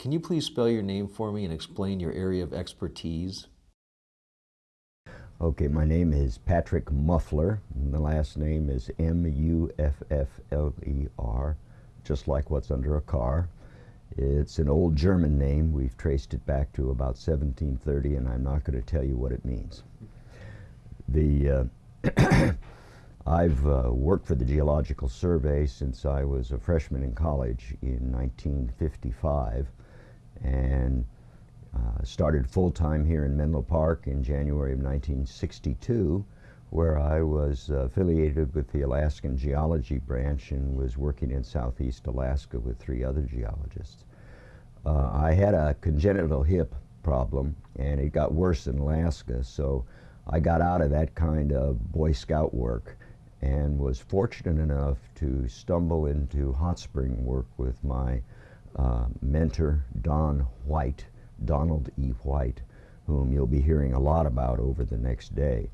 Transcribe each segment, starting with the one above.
Can you please spell your name for me and explain your area of expertise? Okay, my name is Patrick Muffler, and the last name is M-U-F-F-L-E-R, just like what's under a car. It's an old German name. We've traced it back to about 1730, and I'm not going to tell you what it means. The, uh, I've uh, worked for the Geological Survey since I was a freshman in college in 1955, and uh, started full-time here in Menlo Park in January of 1962, where I was uh, affiliated with the Alaskan Geology Branch and was working in southeast Alaska with three other geologists. Uh, I had a congenital hip problem, and it got worse in Alaska, so I got out of that kind of Boy Scout work and was fortunate enough to stumble into hot spring work with my uh, mentor, Don White, Donald E. White, whom you'll be hearing a lot about over the next day.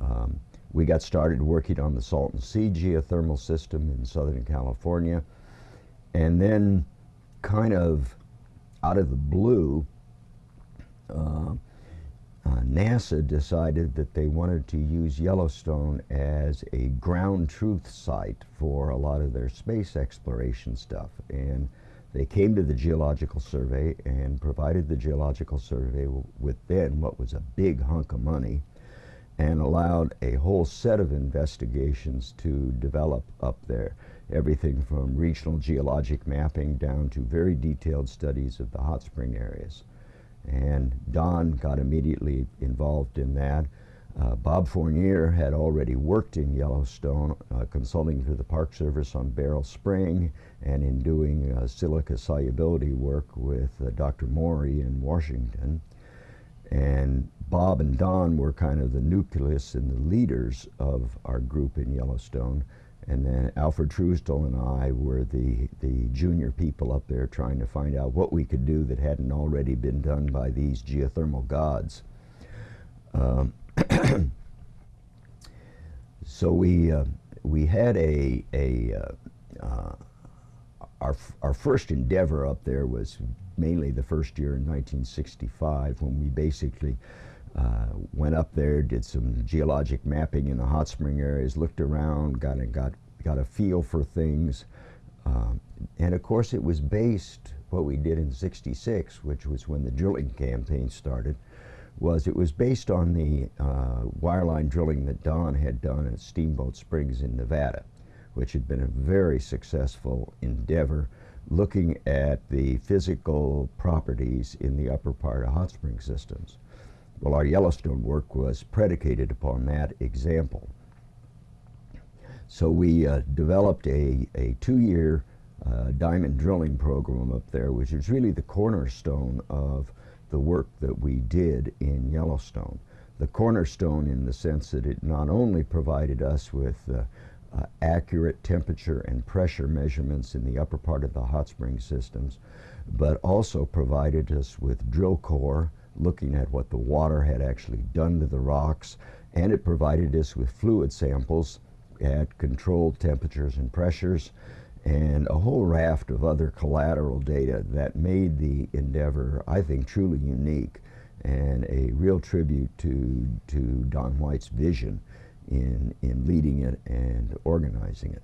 Um, we got started working on the Salton Sea geothermal system in Southern California, and then kind of out of the blue, uh, uh, NASA decided that they wanted to use Yellowstone as a ground truth site for a lot of their space exploration stuff. And they came to the Geological Survey and provided the Geological Survey with then what was a big hunk of money and allowed a whole set of investigations to develop up there. Everything from regional geologic mapping down to very detailed studies of the hot spring areas. And Don got immediately involved in that. Uh, Bob Fournier had already worked in Yellowstone, uh, consulting for the Park Service on Beryl Spring and in doing uh, silica solubility work with uh, Dr. Morey in Washington. And Bob and Don were kind of the nucleus and the leaders of our group in Yellowstone. And then Alfred Truesdell and I were the, the junior people up there trying to find out what we could do that hadn't already been done by these geothermal gods. Um, so we uh, we had a a uh, uh, our our first endeavor up there was mainly the first year in 1965 when we basically uh, went up there, did some geologic mapping in the hot spring areas, looked around, got a, got got a feel for things, um, and of course it was based what we did in '66, which was when the drilling campaign started was it was based on the uh, wireline drilling that Don had done at Steamboat Springs in Nevada, which had been a very successful endeavor looking at the physical properties in the upper part of hot spring systems. Well, our Yellowstone work was predicated upon that example. So we uh, developed a, a two-year uh, diamond drilling program up there, which is really the cornerstone of the work that we did in Yellowstone. The cornerstone in the sense that it not only provided us with uh, uh, accurate temperature and pressure measurements in the upper part of the hot spring systems, but also provided us with drill core looking at what the water had actually done to the rocks, and it provided us with fluid samples at controlled temperatures and pressures and a whole raft of other collateral data that made the endeavor, I think, truly unique and a real tribute to, to Don White's vision in, in leading it and organizing it.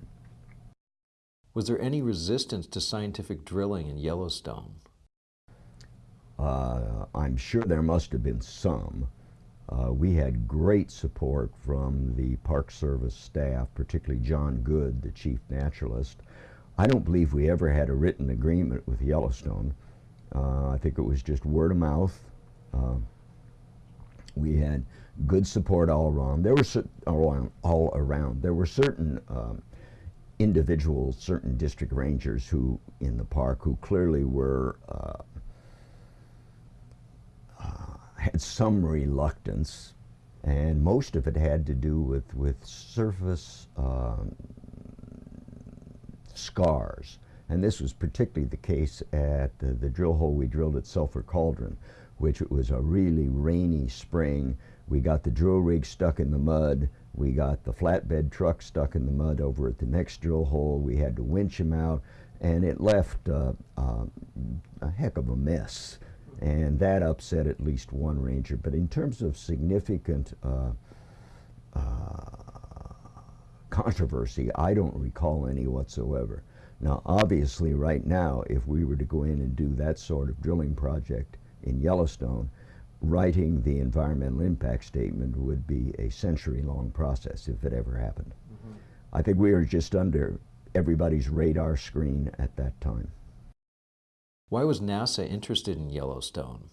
Was there any resistance to scientific drilling in Yellowstone? Uh, I'm sure there must have been some. Uh, we had great support from the Park Service staff, particularly John Good, the chief naturalist, I don't believe we ever had a written agreement with Yellowstone. Uh, I think it was just word of mouth. Uh, we had good support all around. There were all, all around. There were certain um, individuals, certain district rangers who in the park who clearly were uh, uh had some reluctance, and most of it had to do with with surface um, scars. And this was particularly the case at the, the drill hole we drilled at Sulphur Cauldron, which it was a really rainy spring. We got the drill rig stuck in the mud. We got the flatbed truck stuck in the mud over at the next drill hole. We had to winch him out. and it left uh, uh, a heck of a mess. And that upset at least one ranger. But in terms of significant uh, uh, controversy, I don't recall any whatsoever. Now, obviously, right now, if we were to go in and do that sort of drilling project in Yellowstone, writing the environmental impact statement would be a century-long process if it ever happened. Mm -hmm. I think we were just under everybody's radar screen at that time. Why was NASA interested in Yellowstone?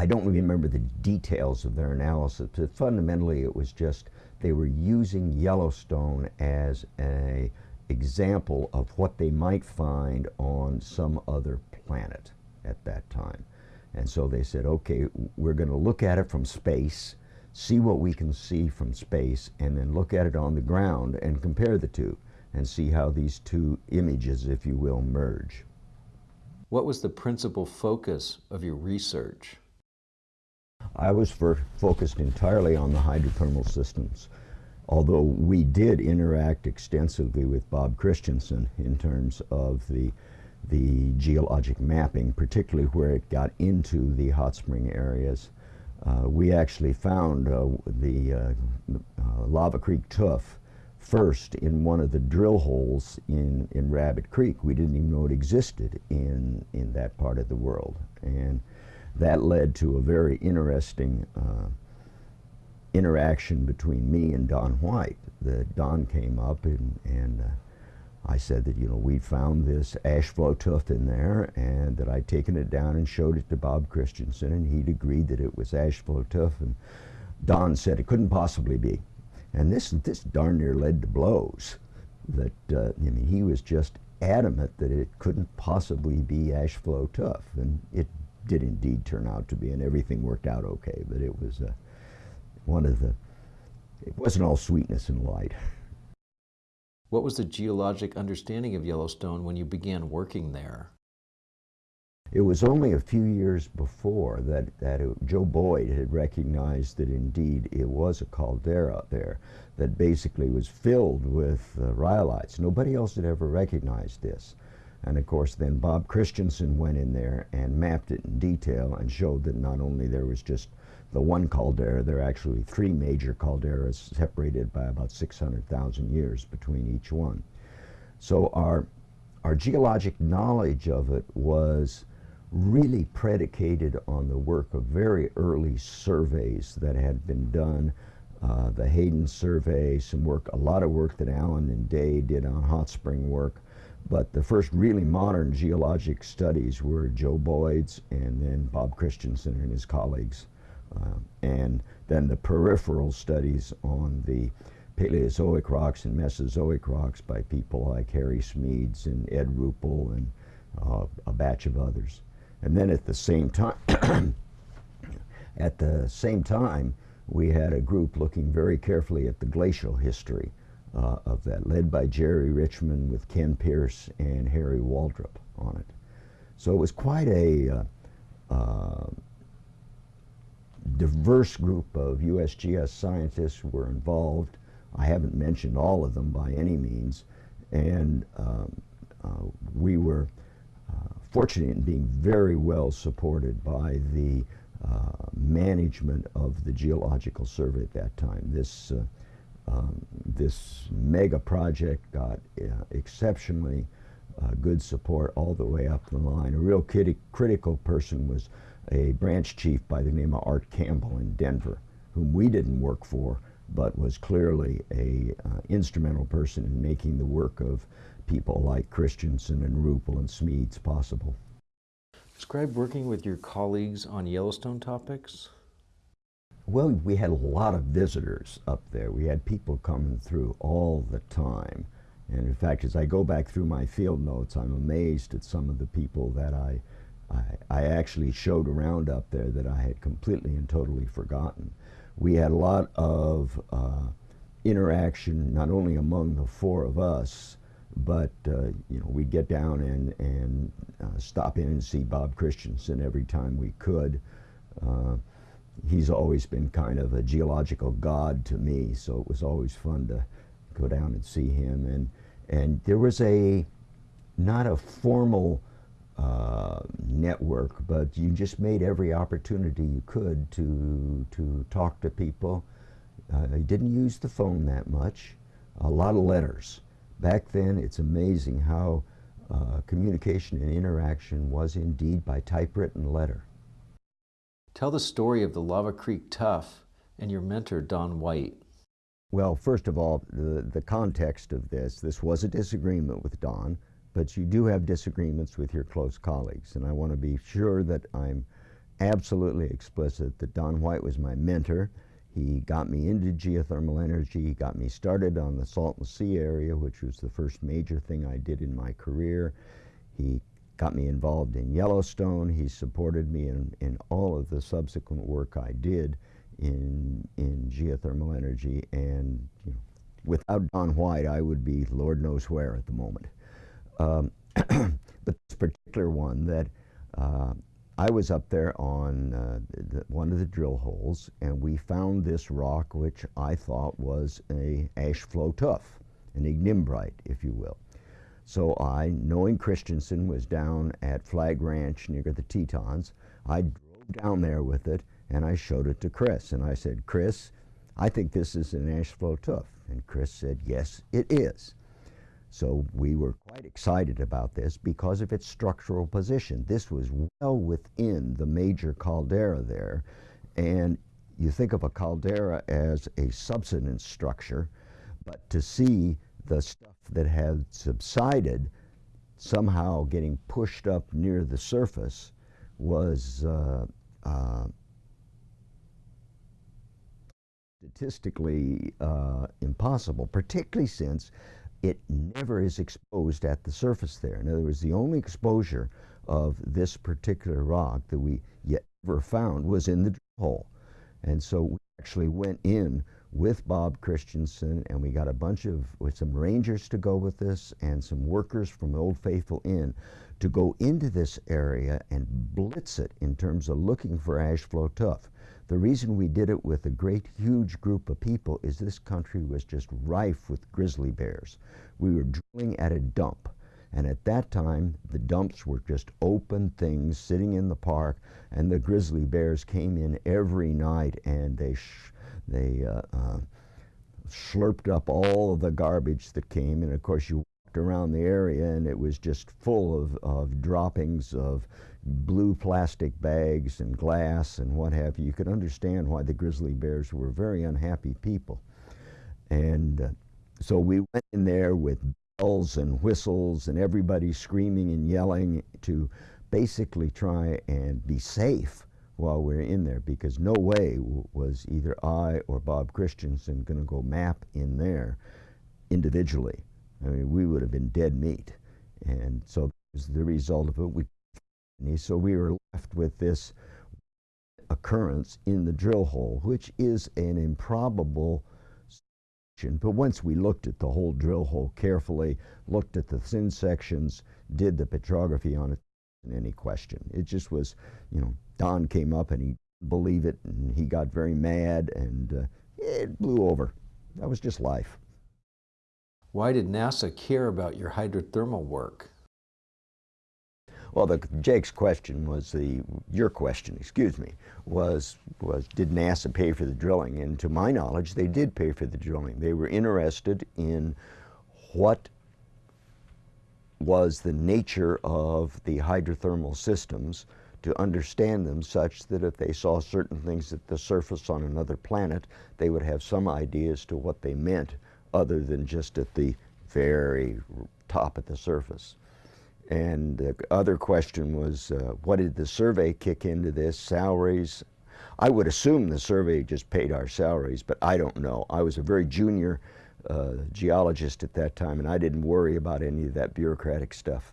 I don't remember the details of their analysis, but fundamentally it was just they were using Yellowstone as a example of what they might find on some other planet at that time. And so they said, okay, we're going to look at it from space, see what we can see from space, and then look at it on the ground and compare the two and see how these two images, if you will, merge. What was the principal focus of your research? I was focused entirely on the hydrothermal systems, although we did interact extensively with Bob Christiansen in terms of the, the geologic mapping, particularly where it got into the hot spring areas. Uh, we actually found uh, the uh, uh Lava Creek tuff first in one of the drill holes in, in Rabbit Creek. We didn't even know it existed in, in that part of the world. And that led to a very interesting uh, interaction between me and Don White. That Don came up and, and uh, I said that, you know, we found this ash flow tuff in there and that I'd taken it down and showed it to Bob Christiansen and he'd agreed that it was ash flow tuff and Don said it couldn't possibly be. And this, this darn near led to blows. That, uh, I mean, he was just adamant that it couldn't possibly be ash flow tuff. And it did indeed turn out to be, and everything worked out okay. But it was uh, one of the, it wasn't all sweetness and light. What was the geologic understanding of Yellowstone when you began working there? It was only a few years before that, that it, Joe Boyd had recognized that indeed it was a caldera there that basically was filled with uh, rhyolites. Nobody else had ever recognized this. And of course, then Bob Christiansen went in there and mapped it in detail and showed that not only there was just the one caldera, there are actually three major calderas separated by about 600,000 years between each one. So our, our geologic knowledge of it was really predicated on the work of very early surveys that had been done. Uh, the Hayden survey, some work, a lot of work that Allen and Day did on hot spring work. But the first really modern geologic studies were Joe Boyd's and then Bob Christiansen and his colleagues. Uh, and then the peripheral studies on the Paleozoic rocks and Mesozoic rocks by people like Harry Smedes and Ed Ruppel and uh, a batch of others. And then at the same time, at the same time, we had a group looking very carefully at the glacial history uh, of that, led by Jerry Richmond with Ken Pierce and Harry Waldrop on it. So it was quite a uh, uh, diverse group of USGS scientists were involved. I haven't mentioned all of them by any means. And um, uh, we were fortunate in being very well supported by the uh, management of the Geological Survey at that time. This, uh, um, this mega project got uh, exceptionally uh, good support all the way up the line. A real critical person was a branch chief by the name of Art Campbell in Denver, whom we didn't work for, but was clearly a uh, instrumental person in making the work of people like Christiansen and Ruppel and Smedes possible. Describe working with your colleagues on Yellowstone topics. Well, we had a lot of visitors up there. We had people coming through all the time. And in fact, as I go back through my field notes, I'm amazed at some of the people that I, I, I actually showed around up there that I had completely and totally forgotten. We had a lot of uh, interaction, not only among the four of us, but uh, you know we'd get down and and uh, stop in and see Bob Christiansen every time we could. Uh, he's always been kind of a geological god to me, so it was always fun to go down and see him. And and there was a not a formal uh, network, but you just made every opportunity you could to to talk to people. Uh, you didn't use the phone that much. A lot of letters. Back then, it's amazing how uh, communication and interaction was indeed by typewritten letter. Tell the story of the Lava Creek Tuff and your mentor, Don White. Well, first of all, the, the context of this, this was a disagreement with Don but you do have disagreements with your close colleagues. And I want to be sure that I'm absolutely explicit that Don White was my mentor. He got me into geothermal energy, he got me started on the Salton Sea area, which was the first major thing I did in my career. He got me involved in Yellowstone. He supported me in, in all of the subsequent work I did in, in geothermal energy. And you know, without Don White, I would be Lord knows where at the moment. Um, but this particular one that uh, I was up there on uh, the, one of the drill holes and we found this rock which I thought was a ash flow tuff, an ignimbrite, if you will. So I, knowing Christiansen was down at Flag Ranch near the Tetons, I drove down there with it and I showed it to Chris. And I said, Chris, I think this is an ash flow tuff. And Chris said, yes, it is. So we were quite excited about this because of its structural position. This was well within the major caldera there. And you think of a caldera as a subsidence structure, but to see the stuff that had subsided somehow getting pushed up near the surface was uh, uh, statistically uh, impossible, particularly since it never is exposed at the surface there. In other words, the only exposure of this particular rock that we yet ever found was in the drill hole. And so we actually went in with Bob Christiansen and we got a bunch of, with some rangers to go with this and some workers from Old Faithful Inn to go into this area and blitz it in terms of looking for ash flow tuff. The reason we did it with a great huge group of people is this country was just rife with grizzly bears. We were drilling at a dump. And at that time, the dumps were just open things sitting in the park, and the grizzly bears came in every night and they, they uh, uh, slurped up all of the garbage that came. And of course, you walked around the area and it was just full of, of droppings of blue plastic bags and glass and what have you, you could understand why the grizzly bears were very unhappy people. And uh, so we went in there with bells and whistles and everybody screaming and yelling to basically try and be safe while we are in there because no way was either I or Bob Christiansen going to go map in there individually. I mean, we would have been dead meat. And so as the result of it. We so we were left with this occurrence in the drill hole, which is an improbable situation. But once we looked at the whole drill hole carefully, looked at the thin sections, did the petrography on it, any question. It just was, you know, Don came up and he believed it, and he got very mad, and uh, it blew over. That was just life. Why did NASA care about your hydrothermal work? Well, the, Jake's question was the, your question, excuse me, was, was did NASA pay for the drilling? And to my knowledge, they did pay for the drilling. They were interested in what was the nature of the hydrothermal systems to understand them such that if they saw certain things at the surface on another planet, they would have some idea as to what they meant other than just at the very top of the surface. And the other question was, uh, what did the survey kick into this? Salaries? I would assume the survey just paid our salaries, but I don't know. I was a very junior uh, geologist at that time, and I didn't worry about any of that bureaucratic stuff.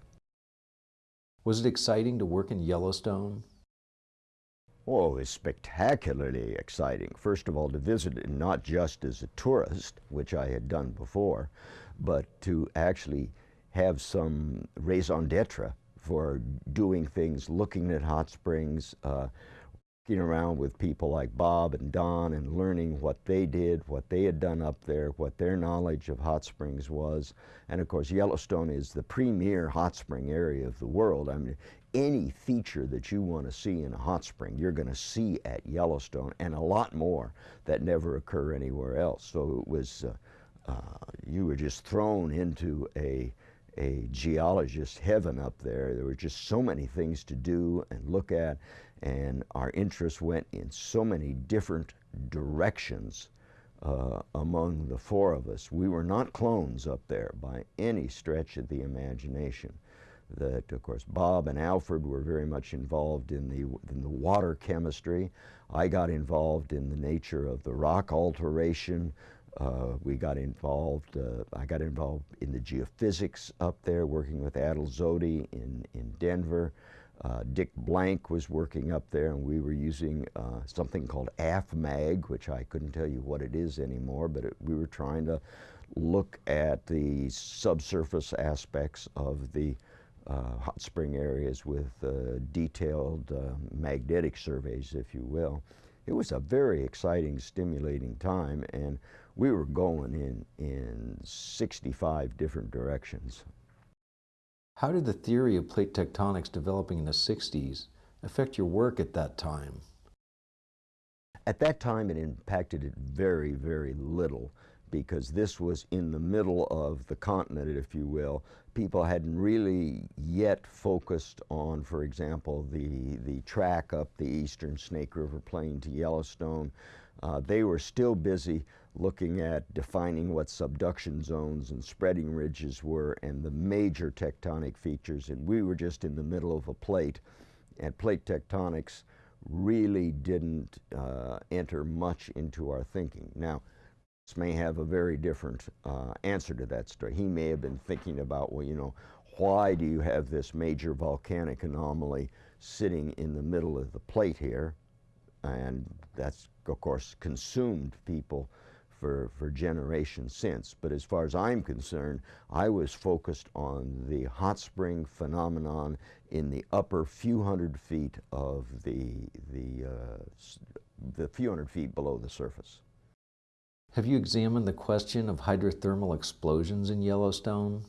Was it exciting to work in Yellowstone? Oh, it was spectacularly exciting. First of all, to visit it not just as a tourist, which I had done before, but to actually have some raison d'etre for doing things, looking at hot springs, uh, around with people like Bob and Don and learning what they did, what they had done up there, what their knowledge of hot springs was. And of course, Yellowstone is the premier hot spring area of the world. I mean, any feature that you want to see in a hot spring, you're going to see at Yellowstone and a lot more that never occur anywhere else. So it was, uh, uh, you were just thrown into a, a geologist heaven up there. There were just so many things to do and look at and our interests went in so many different directions uh, among the four of us. We were not clones up there by any stretch of the imagination. That, of course, Bob and Alfred were very much involved in the, in the water chemistry. I got involved in the nature of the rock alteration. Uh, we got involved, uh, I got involved in the geophysics up there, working with Adel Zohdy in, in Denver. Uh, Dick Blank was working up there and we were using uh, something called AFMAG, which I couldn't tell you what it is anymore, but it, we were trying to look at the subsurface aspects of the uh, hot spring areas with uh, detailed uh, magnetic surveys, if you will. It was a very exciting, stimulating time, and we were going in, in 65 different directions. How did the theory of plate tectonics developing in the 60s affect your work at that time? At that time, it impacted it very, very little because this was in the middle of the continent, if you will. People hadn't really yet focused on, for example, the, the track up the eastern Snake River Plain to Yellowstone. Uh, they were still busy looking at defining what subduction zones and spreading ridges were and the major tectonic features. And we were just in the middle of a plate. And plate tectonics really didn't uh, enter much into our thinking. Now, this may have a very different uh, answer to that story. He may have been thinking about, well, you know, why do you have this major volcanic anomaly sitting in the middle of the plate here? And that's, of course, consumed people for, for generations since. But as far as I'm concerned, I was focused on the hot spring phenomenon in the upper few hundred feet of the, the, uh, the few hundred feet below the surface. Have you examined the question of hydrothermal explosions in Yellowstone?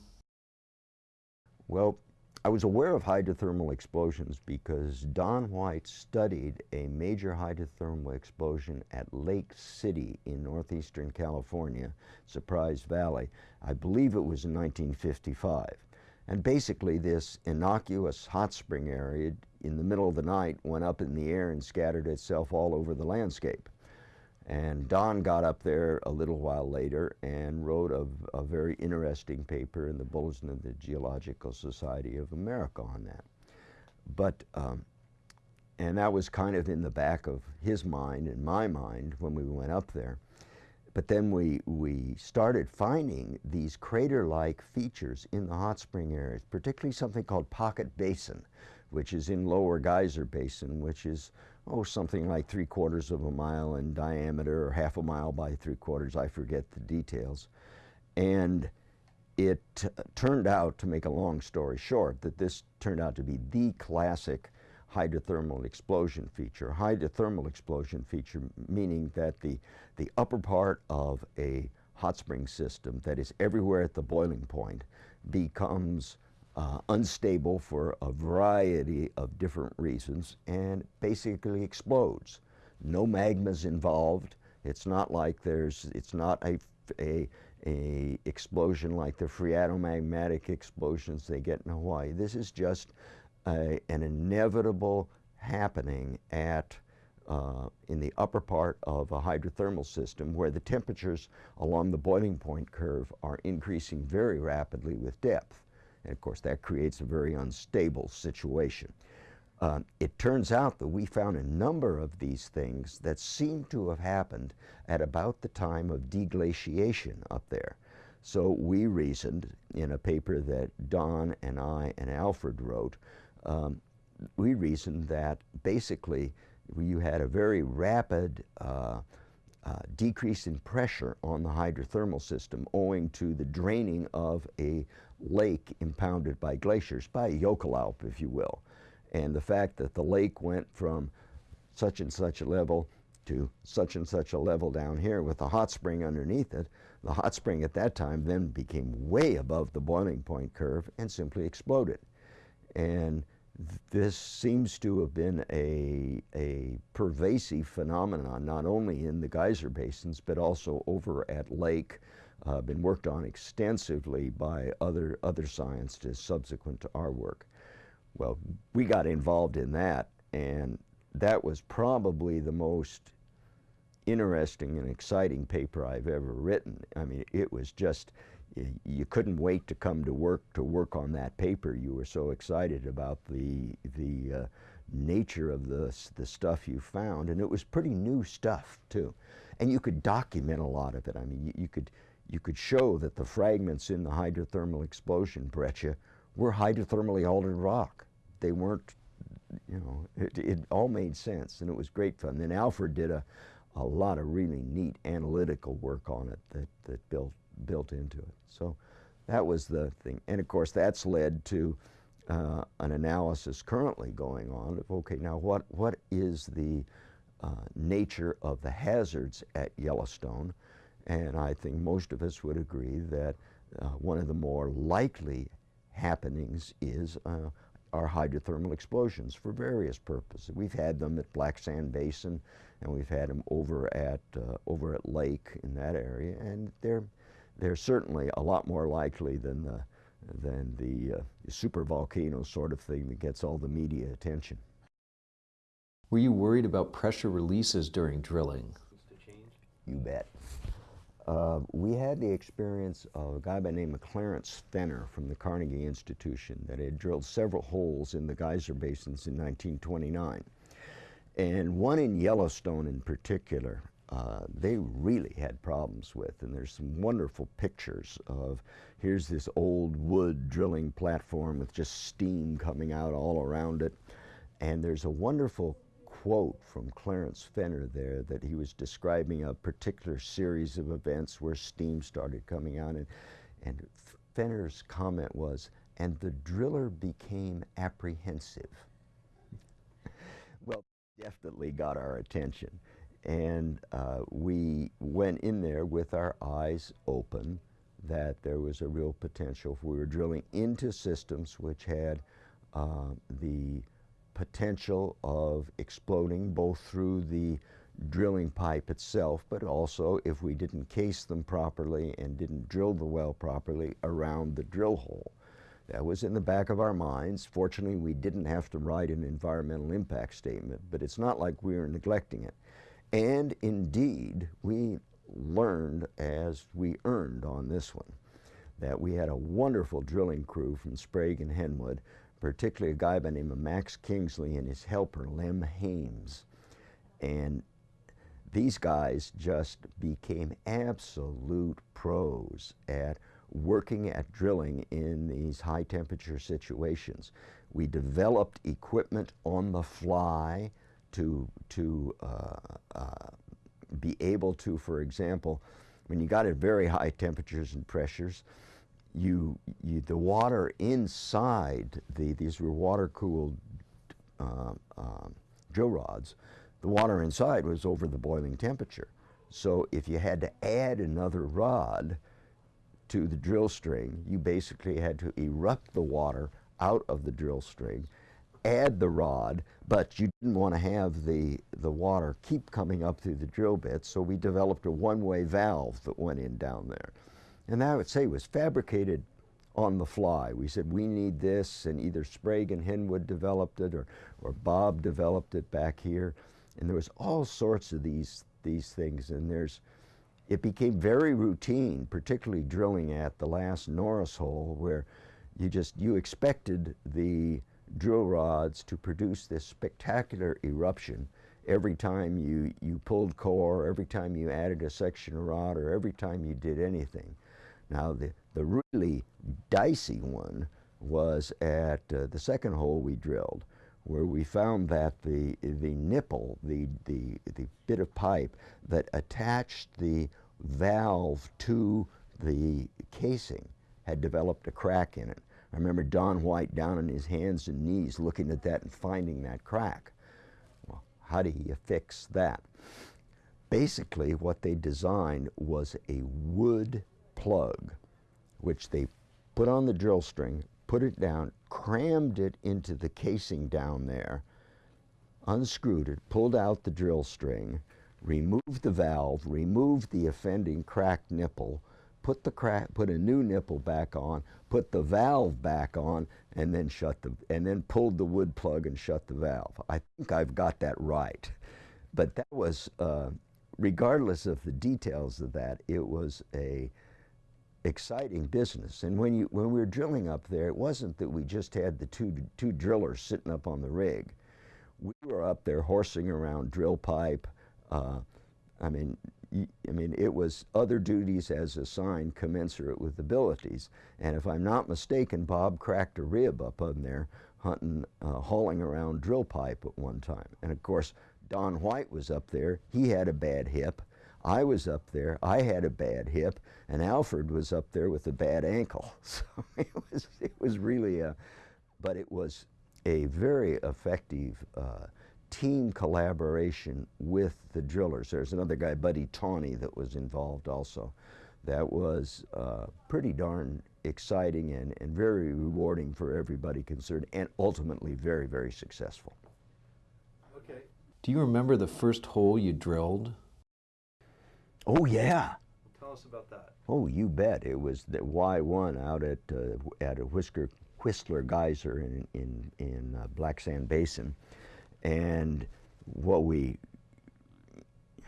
Well, I was aware of hydrothermal explosions because Don White studied a major hydrothermal explosion at Lake City in northeastern California, Surprise Valley. I believe it was in 1955. And basically this innocuous hot spring area in the middle of the night went up in the air and scattered itself all over the landscape. And Don got up there a little while later and wrote a, a, very interesting paper in the Bulletin of the Geological Society of America on that. But, um, and that was kind of in the back of his mind and my mind when we went up there. But then we, we started finding these crater-like features in the hot spring areas, particularly something called Pocket Basin, which is in Lower Geyser Basin, which is oh, something like three quarters of a mile in diameter or half a mile by three quarters, I forget the details. And it turned out, to make a long story short, that this turned out to be the classic hydrothermal explosion feature. Hydrothermal explosion feature meaning that the, the upper part of a hot spring system that is everywhere at the boiling point becomes uh, unstable for a variety of different reasons and basically explodes. No magmas involved. It's not like there's, it's not a, a, a explosion like the phreatomagmatic explosions they get in Hawaii. This is just a, an inevitable happening at uh, in the upper part of a hydrothermal system where the temperatures along the boiling point curve are increasing very rapidly with depth. And of course, that creates a very unstable situation. Um, it turns out that we found a number of these things that seem to have happened at about the time of deglaciation up there. So we reasoned in a paper that Don and I and Alfred wrote, um, we reasoned that basically you had a very rapid uh, uh, decrease in pressure on the hydrothermal system owing to the draining of a lake impounded by glaciers, by jökulhlaup, if you will. And the fact that the lake went from such and such a level to such and such a level down here with a hot spring underneath it. The hot spring at that time then became way above the boiling point curve and simply exploded. And this seems to have been a, a pervasive phenomenon, not only in the geyser basins, but also over at Lake, uh, been worked on extensively by other, other scientists subsequent to our work. Well, we got involved in that, and that was probably the most interesting and exciting paper I've ever written. I mean, it was just, you couldn't wait to come to work to work on that paper. You were so excited about the the uh, nature of the the stuff you found, and it was pretty new stuff too. And you could document a lot of it. I mean, you, you could you could show that the fragments in the hydrothermal explosion, Breccia, were hydrothermally altered rock. They weren't, you know, it, it all made sense, and it was great fun. Then Alfred did a a lot of really neat analytical work on it that that built built into it. So that was the thing. And of course, that's led to uh, an analysis currently going on of, okay, now what, what is the uh, nature of the hazards at Yellowstone? And I think most of us would agree that uh, one of the more likely happenings is uh, our hydrothermal explosions for various purposes. We've had them at Black Sand Basin, and we've had them over at uh, over at Lake in that area, and they're they're certainly a lot more likely than the, than the uh, super volcano sort of thing that gets all the media attention. Were you worried about pressure releases during drilling? You bet. Uh, we had the experience of a guy by the name of Clarence Fenner from the Carnegie Institution that had drilled several holes in the geyser basins in 1929. And one in Yellowstone in particular, uh, they really had problems with. And there's some wonderful pictures of here's this old wood drilling platform with just steam coming out all around it. And there's a wonderful quote from Clarence Fenner there that he was describing a particular series of events where steam started coming out. And, and Fenner's comment was, and the driller became apprehensive. well, definitely got our attention. And uh, we went in there with our eyes open that there was a real potential. We were drilling into systems which had uh, the potential of exploding both through the drilling pipe itself, but also if we didn't case them properly and didn't drill the well properly around the drill hole. That was in the back of our minds. Fortunately, we didn't have to write an environmental impact statement, but it's not like we were neglecting it. And indeed, we learned as we earned on this one that we had a wonderful drilling crew from Sprague and Henwood, particularly a guy by the name of Max Kingsley and his helper, Lem Hames. And these guys just became absolute pros at working at drilling in these high temperature situations. We developed equipment on the fly to, to uh, uh, be able to, for example, when you got at very high temperatures and pressures, you, you the water inside the, these were water cooled uh, drill rods, the water inside was over the boiling temperature. So if you had to add another rod to the drill string, you basically had to erupt the water out of the drill string add the rod, but you didn't want to have the, the water keep coming up through the drill bit, so we developed a one-way valve that went in down there. And that I would say was fabricated on the fly. We said, we need this, and either Sprague and Henwood developed it, or, or Bob developed it back here. And there was all sorts of these, these things, and there's, it became very routine, particularly drilling at the last Norris hole, where you just, you expected the drill rods to produce this spectacular eruption every time you, you pulled core, every time you added a section of rod, or every time you did anything. Now, the, the really dicey one was at uh, the second hole we drilled, where we found that the, the nipple, the, the, the bit of pipe that attached the valve to the casing had developed a crack in it. I remember Don White down on his hands and knees looking at that and finding that crack. Well, how do you fix that? Basically, what they designed was a wood plug, which they put on the drill string, put it down, crammed it into the casing down there, unscrewed it, pulled out the drill string, removed the valve, removed the offending cracked nipple, put the crack, put a new nipple back on, put the valve back on, and then shut the, and then pulled the wood plug and shut the valve. I think I've got that right. But that was, uh, regardless of the details of that, it was a exciting business. And when, you, when we were drilling up there, it wasn't that we just had the two, two drillers sitting up on the rig. We were up there horsing around drill pipe. Uh, I mean, I mean, it was other duties as assigned commensurate with abilities. And if I'm not mistaken, Bob cracked a rib up on there hunting, uh, hauling around drill pipe at one time. And of course, Don White was up there. He had a bad hip. I was up there. I had a bad hip, and Alfred was up there with a bad ankle. So it was it was really a, but it was a very effective uh, team collaboration with the drillers. There's another guy, Buddy Tawney, that was involved also. That was uh, pretty darn exciting and, and very rewarding for everybody concerned, and ultimately very, very successful. Okay. Do you remember the first hole you drilled? Oh, yeah. Tell us about that. Oh, you bet. It was the Y1 out at, uh, at a Whisker, Whistler Geyser in, in, in uh, Black Sand Basin. And what we,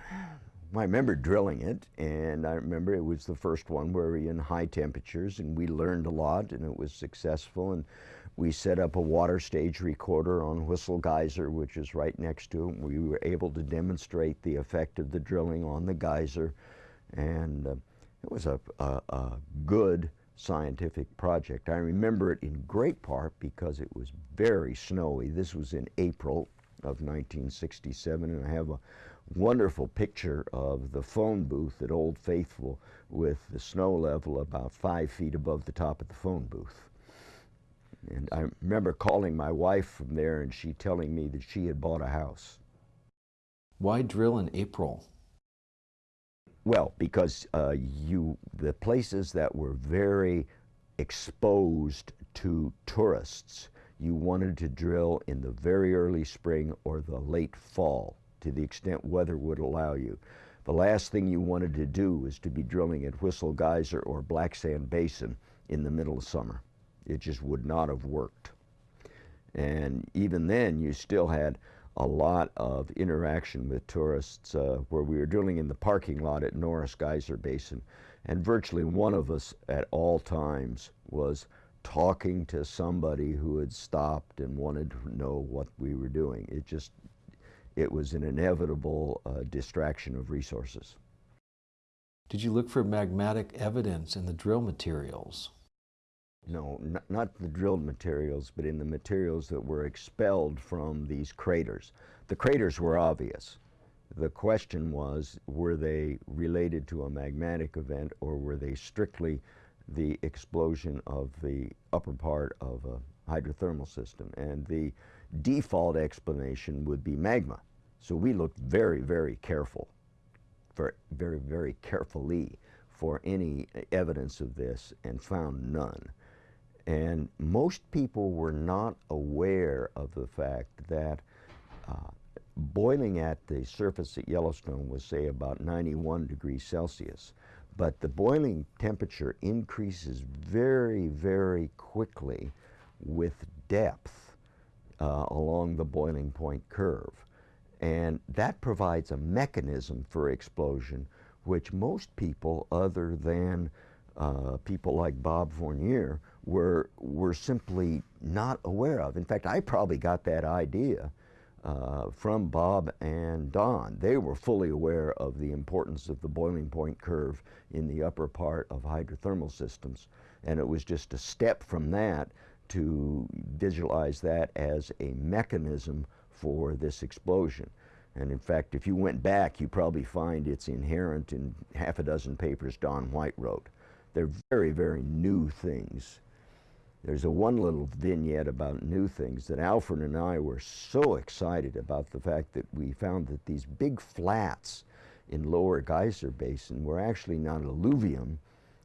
I remember drilling it, and I remember it was the first one where we were in high temperatures, and we learned a lot, and it was successful. And we set up a water stage recorder on Whistle Geyser, which is right next to it. We were able to demonstrate the effect of the drilling on the geyser, and uh, it was a, a, a good scientific project. I remember it in great part because it was very snowy. This was in April of 1967, and I have a wonderful picture of the phone booth at Old Faithful with the snow level about five feet above the top of the phone booth. And I remember calling my wife from there and she telling me that she had bought a house. Why drill in April? Well, because uh, you the places that were very exposed to tourists, you wanted to drill in the very early spring or the late fall to the extent weather would allow you. The last thing you wanted to do was to be drilling at Whistle Geyser or Black Sand Basin in the middle of summer. It just would not have worked. And even then, you still had a lot of interaction with tourists uh, where we were drilling in the parking lot at Norris Geyser Basin. And virtually one of us at all times was talking to somebody who had stopped and wanted to know what we were doing. It just, it was an inevitable uh, distraction of resources. Did you look for magmatic evidence in the drill materials? No, not the drilled materials, but in the materials that were expelled from these craters. The craters were obvious. The question was, were they related to a magmatic event or were they strictly the explosion of the upper part of a hydrothermal system? And the default explanation would be magma. So we looked very, very careful, very, very, very carefully for any evidence of this and found none. And most people were not aware of the fact that uh, boiling at the surface at Yellowstone was, say, about 91 degrees Celsius. But the boiling temperature increases very, very quickly with depth uh, along the boiling point curve. And that provides a mechanism for explosion which most people other than uh, people like Bob Fournier were, were simply not aware of. In fact, I probably got that idea uh, from Bob and Don. They were fully aware of the importance of the boiling point curve in the upper part of hydrothermal systems. And it was just a step from that to visualize that as a mechanism for this explosion. And in fact, if you went back, you probably find it's inherent in half a dozen papers Don White wrote. They're very, very new things. There's a one little vignette about new things that Alfred and I were so excited about the fact that we found that these big flats in lower geyser basin were actually not alluvium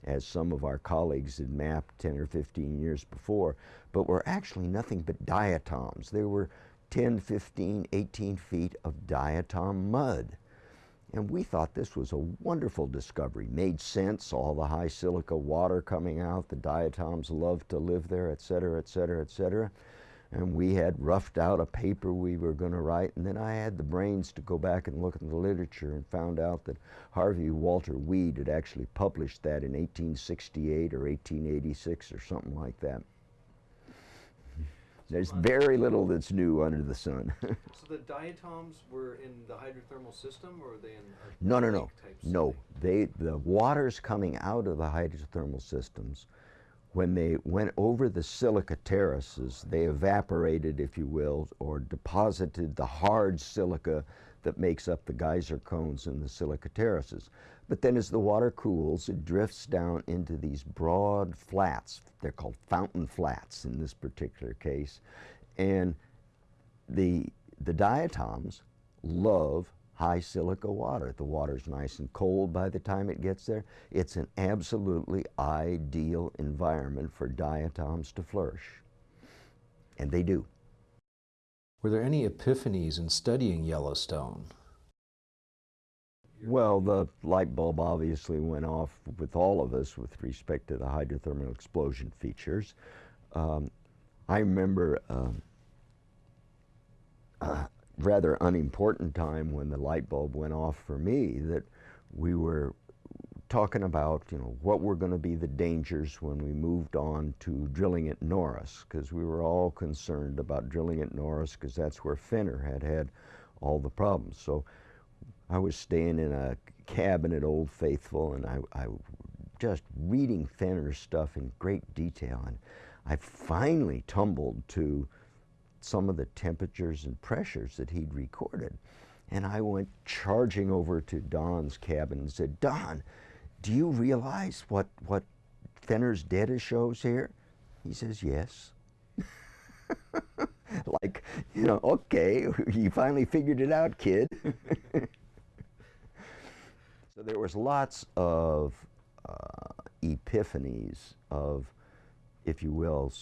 as some of our colleagues had mapped 10 or 15 years before, but were actually nothing but diatoms. They were 10, 15, 18 feet of diatom mud. And we thought this was a wonderful discovery. Made sense, all the high silica water coming out, the diatoms love to live there, et cetera, et cetera, et cetera. And we had roughed out a paper we were going to write, and then I had the brains to go back and look at the literature and found out that Harvey Walter Weed had actually published that in 1868 or 1886 or something like that. There's very little that's new under the sun. so the diatoms were in the hydrothermal system, or were they in? no, no, no, no. They the waters coming out of the hydrothermal systems, when they went over the silica terraces, they evaporated, if you will, or deposited the hard silica that makes up the geyser cones in the silica terraces. But then as the water cools, it drifts down into these broad flats. They're called fountain flats in this particular case. And the, the diatoms love high silica water. The water's nice and cold by the time it gets there. It's an absolutely ideal environment for diatoms to flourish. And they do. Were there any epiphanies in studying Yellowstone? Well, the light bulb obviously went off with all of us with respect to the hydrothermal explosion features. Um, I remember um, a rather unimportant time when the light bulb went off for me that we were talking about, you know, what were going to be the dangers when we moved on to drilling at Norris, because we were all concerned about drilling at Norris because that's where Fenner had had all the problems. So I was staying in a cabin at Old Faithful and I, I just reading Fenner's stuff in great detail. And I finally tumbled to some of the temperatures and pressures that he'd recorded. And I went charging over to Don's cabin and said, Don, do you realize what, what Fenner's data shows here? He says, yes. like, you know, okay, you finally figured it out, kid. So there was lots of uh, epiphanies of, if you will,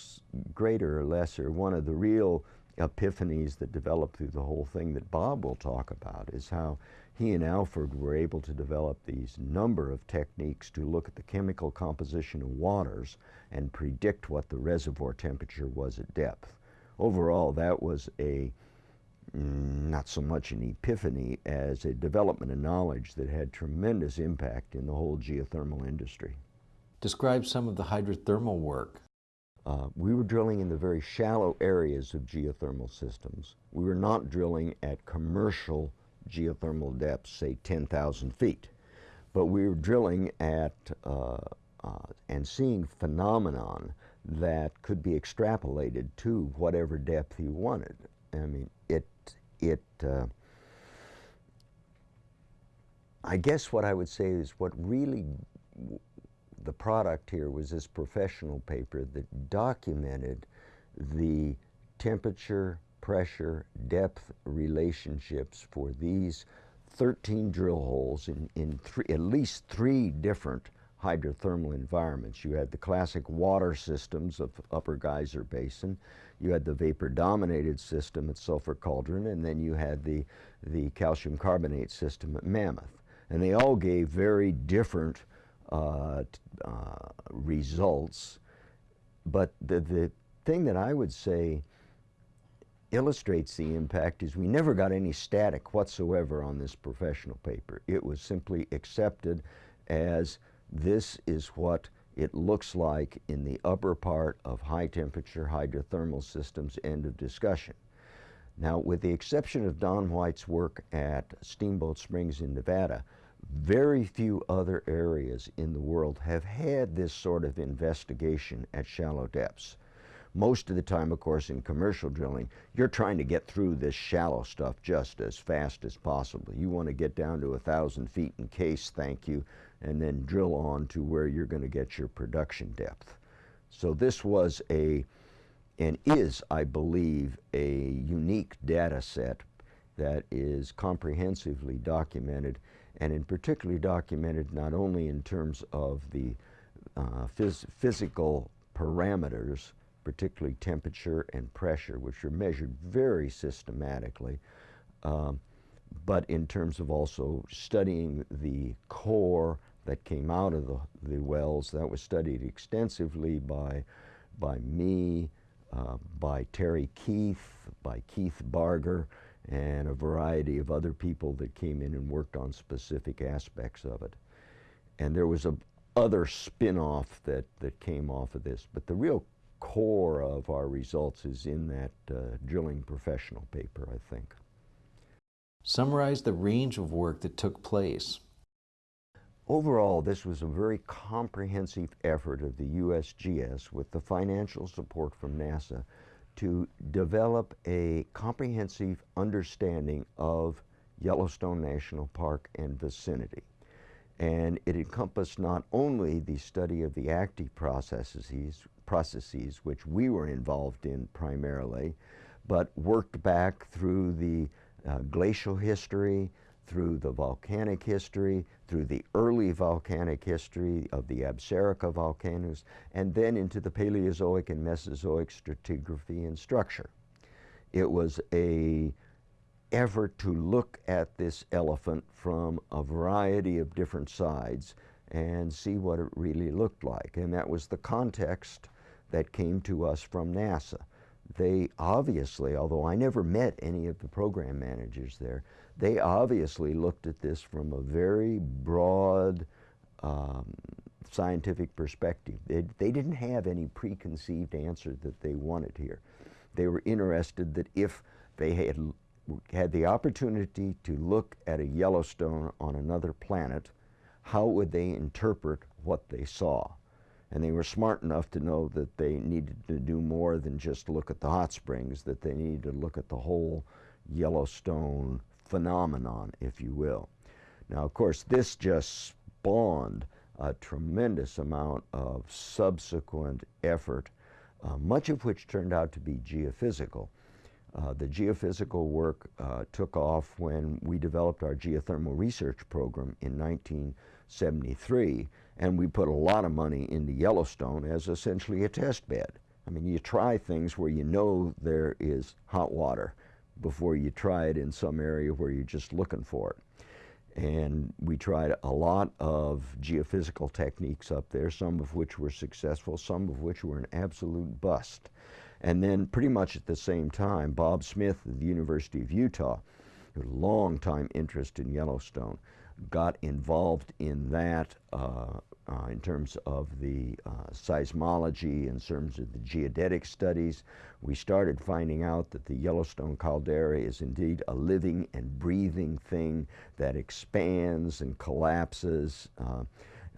greater or lesser. One of the real epiphanies that developed through the whole thing that Bob will talk about is how he and Alfred were able to develop these number of techniques to look at the chemical composition of waters and predict what the reservoir temperature was at depth. Overall, that was a not so much an epiphany as a development of knowledge that had tremendous impact in the whole geothermal industry. Describe some of the hydrothermal work. Uh, we were drilling in the very shallow areas of geothermal systems. We were not drilling at commercial geothermal depths, say 10,000 feet, but we were drilling at uh, uh, and seeing phenomenon that could be extrapolated to whatever depth you wanted. I mean, it it, uh, I guess what I would say is what really the product here was this professional paper that documented the temperature, pressure, depth relationships for these 13 drill holes in, in three, at least three different hydrothermal environments. You had the classic water systems of Upper Geyser Basin, you had the vapor-dominated system at Sulphur Cauldron, and then you had the, the calcium carbonate system at Mammoth. And they all gave very different uh, uh, results, but the, the thing that I would say illustrates the impact is we never got any static whatsoever on this professional paper. It was simply accepted as this is what it looks like in the upper part of high temperature hydrothermal systems, end of discussion. Now, with the exception of Don White's work at Steamboat Springs in Nevada, very few other areas in the world have had this sort of investigation at shallow depths. Most of the time, of course, in commercial drilling, you're trying to get through this shallow stuff just as fast as possible. You want to get down to a thousand feet in case, thank you, and then drill on to where you're going to get your production depth. So this was a, and is, I believe, a unique data set that is comprehensively documented and in particularly documented not only in terms of the uh, phys physical parameters, particularly temperature and pressure, which are measured very systematically, um, but in terms of also studying the core that came out of the, the wells. That was studied extensively by, by me, uh, by Terry Keith, by Keith Bargar, and a variety of other people that came in and worked on specific aspects of it. And there was a other spin-off that, that came off of this, but the real core of our results is in that uh, drilling professional paper, I think. Summarize the range of work that took place. Overall, this was a very comprehensive effort of the USGS with the financial support from NASA to develop a comprehensive understanding of Yellowstone National Park and vicinity. And it encompassed not only the study of the active processes, processes which we were involved in primarily, but worked back through the uh, glacial history, through the volcanic history, through the early volcanic history of the Absaroka volcanoes, and then into the Paleozoic and Mesozoic stratigraphy and structure. It was a effort to look at this elephant from a variety of different sides and see what it really looked like. And that was the context that came to us from NASA. They obviously, although I never met any of the program managers there, they obviously looked at this from a very broad um, scientific perspective. They, they didn't have any preconceived answer that they wanted here. They were interested that if they had had the opportunity to look at a Yellowstone on another planet, how would they interpret what they saw? And they were smart enough to know that they needed to do more than just look at the hot springs, that they needed to look at the whole Yellowstone phenomenon, if you will. Now, of course, this just spawned a tremendous amount of subsequent effort, uh, much of which turned out to be geophysical. Uh, the geophysical work uh, took off when we developed our geothermal research program in 1973, and we put a lot of money into Yellowstone as essentially a test bed. I mean, you try things where you know there is hot water before you try it in some area where you're just looking for it. And we tried a lot of geophysical techniques up there, some of which were successful, some of which were an absolute bust. And then pretty much at the same time, Bob Smith of the University of Utah, a long time interest in Yellowstone, got involved in that uh, uh, in terms of the uh, seismology, in terms of the geodetic studies. We started finding out that the Yellowstone caldera is indeed a living and breathing thing that expands and collapses. Uh,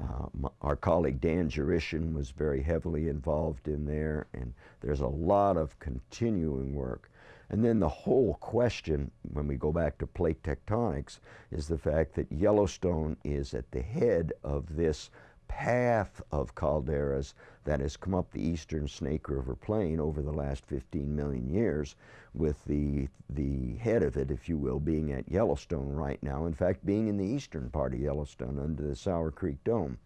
uh, our colleague Dan Dzurisin was very heavily involved in there, and there's a lot of continuing work. And then the whole question, when we go back to plate tectonics, is the fact that Yellowstone is at the head of this path of calderas that has come up the eastern Snake River Plain over the last 15 million years with the, the head of it, if you will, being at Yellowstone right now. In fact, being in the eastern part of Yellowstone under the Sour Creek Dome.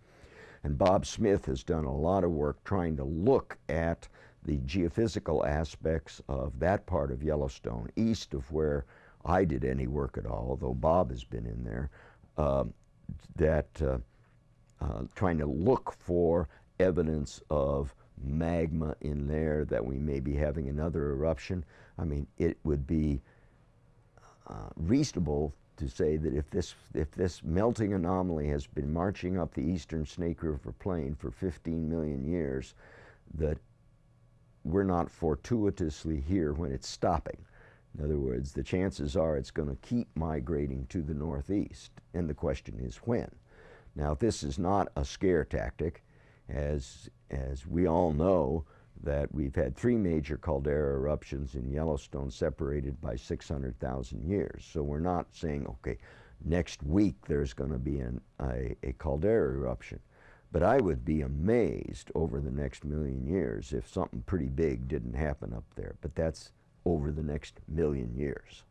And Bob Smith has done a lot of work trying to look at the geophysical aspects of that part of Yellowstone, east of where I did any work at all, although Bob has been in there, uh, that uh, uh, trying to look for evidence of magma in there that we may be having another eruption. I mean, it would be uh, reasonable to say that if this, if this melting anomaly has been marching up the eastern Snake River Plain for 15 million years, that we're not fortuitously here when it's stopping. In other words, the chances are it's going to keep migrating to the northeast, and the question is when. Now, this is not a scare tactic, as, as we all know that we've had three major caldera eruptions in Yellowstone separated by 600,000 years. So we're not saying, okay, next week there's going to be an, a, a caldera eruption. But I would be amazed over the next million years if something pretty big didn't happen up there. But that's over the next million years.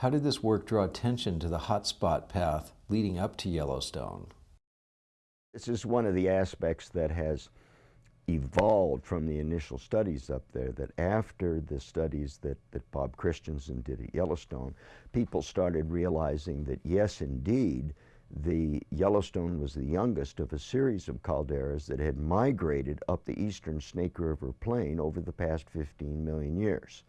How did this work draw attention to the hotspot path leading up to Yellowstone? This is one of the aspects that has evolved from the initial studies up there that after the studies that, that Bob Christiansen did at Yellowstone, people started realizing that yes, indeed, the Yellowstone was the youngest of a series of calderas that had migrated up the eastern Snake River Plain over the past 15 million years.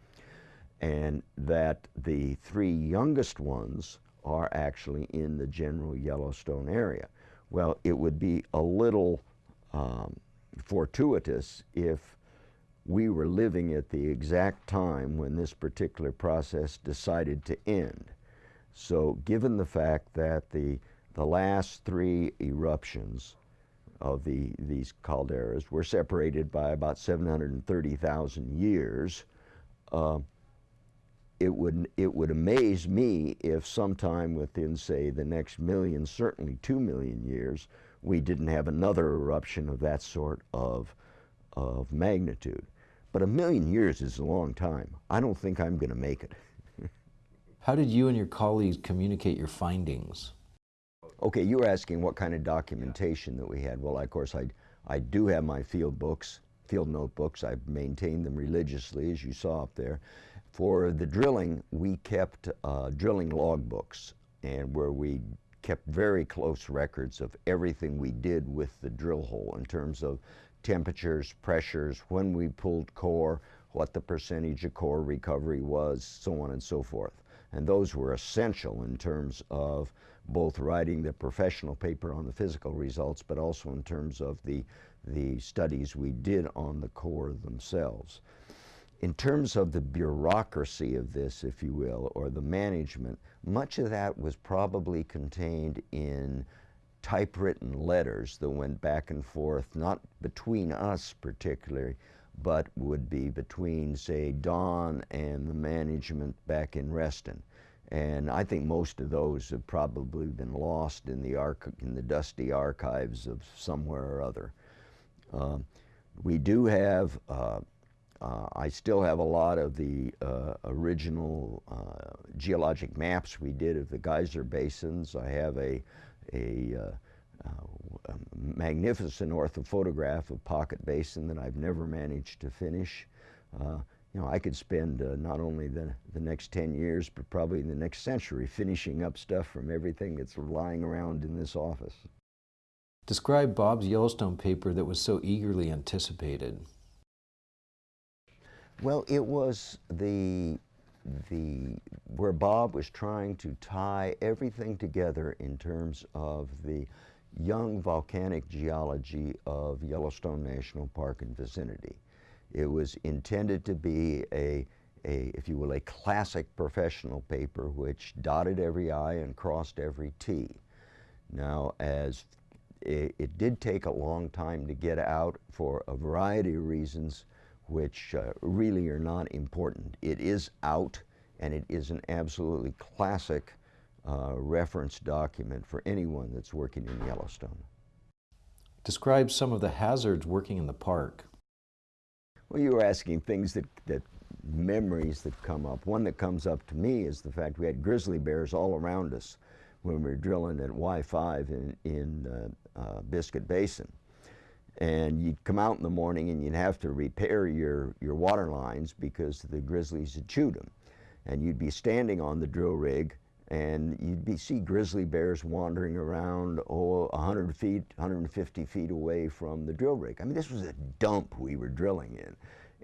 And that the three youngest ones are actually in the general Yellowstone area. Well, it would be a little um, fortuitous if we were living at the exact time when this particular process decided to end. So given the fact that the, the last three eruptions of the, these calderas were separated by about 730,000 years, uh, it would, it would amaze me if sometime within, say, the next million, certainly two million years, we didn't have another eruption of that sort of, of magnitude. But a million years is a long time. I don't think I'm going to make it. How did you and your colleagues communicate your findings? Okay, you were asking what kind of documentation that we had. Well, of course, I, I do have my field books, field notebooks. I've maintained them religiously, as you saw up there. For the drilling, we kept uh, drilling logbooks and where we kept very close records of everything we did with the drill hole in terms of temperatures, pressures, when we pulled core, what the percentage of core recovery was, so on and so forth. And those were essential in terms of both writing the professional paper on the physical results, but also in terms of the, the studies we did on the core themselves. In terms of the bureaucracy of this, if you will, or the management, much of that was probably contained in typewritten letters that went back and forth, not between us particularly, but would be between, say, Don and the management back in Reston. And I think most of those have probably been lost in the, in the dusty archives of somewhere or other. Uh, we do have uh, uh, I still have a lot of the uh, original uh, geologic maps we did of the geyser basins. I have a, a, uh, uh, a magnificent orthophotograph of Pocket Basin that I've never managed to finish. Uh, you know, I could spend not only the, the next 10 years, but probably the next century finishing up stuff from everything that's lying around in this office. Describe Bob's Yellowstone paper that was so eagerly anticipated. Well, it was the the where Bob was trying to tie everything together in terms of the young volcanic geology of Yellowstone National Park and vicinity. It was intended to be a, a, if you will, a classic professional paper which dotted every I and crossed every T. Now, as it, it did take a long time to get out for a variety of reasons, which uh, really are not important. It is out and it is an absolutely classic uh, reference document for anyone that's working in Yellowstone. Describe some of the hazards working in the park. Well, you were asking things that, that memories that come up. One that comes up to me is the fact we had grizzly bears all around us when we were drilling at Y5 in, in uh, uh, Biscuit Basin and you'd come out in the morning and you'd have to repair your, your water lines because the grizzlies had chewed them. And you'd be standing on the drill rig and you'd be, see grizzly bears wandering around, oh, 100 feet, 150 feet away from the drill rig. I mean, this was a dump we were drilling in.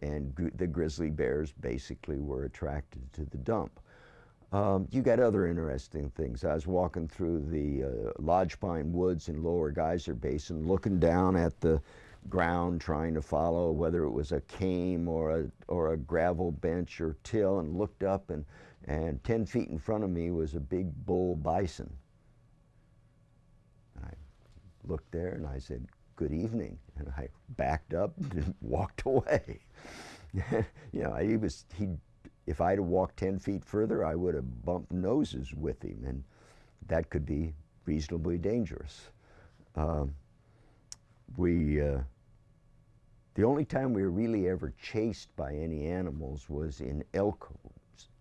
And gr the grizzly bears basically were attracted to the dump. Um, you got other interesting things. I was walking through the uh, Lodge Pine Woods in Lower Geyser Basin, looking down at the ground, trying to follow whether it was a kame or a, or a gravel bench or till, and looked up, and, and 10 feet in front of me was a big bull bison. I looked there and I said, good evening. And I backed up and walked away. you know, he was, he if I'd have walked 10 feet further, I would have bumped noses with him, and that could be reasonably dangerous. um, we, uh, the only time we were really ever chased by any animals was in elk,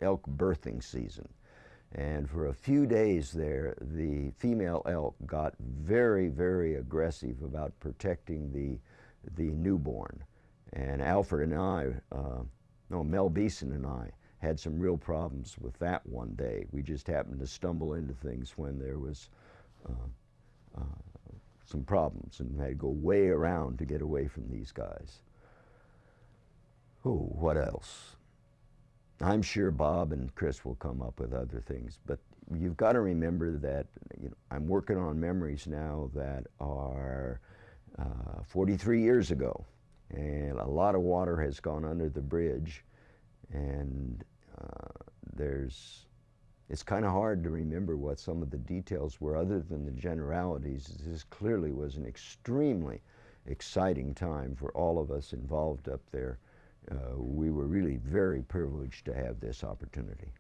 elk birthing season. And for a few days there, the female elk got very, very aggressive about protecting the, the newborn. And Alfred and I, uh, no, Mel Beeson and I, had some real problems with that one day. We just happened to stumble into things when there was uh, uh, some problems and had to go way around to get away from these guys. Oh, what else? I'm sure Bob and Chris will come up with other things, but you've got to remember that you know, I'm working on memories now that are uh, 43 years ago, and a lot of water has gone under the bridge, and uh, there's it's kind of hard to remember what some of the details were other than the generalities. This clearly was an extremely exciting time for all of us involved up there. Uh, we were really very privileged to have this opportunity.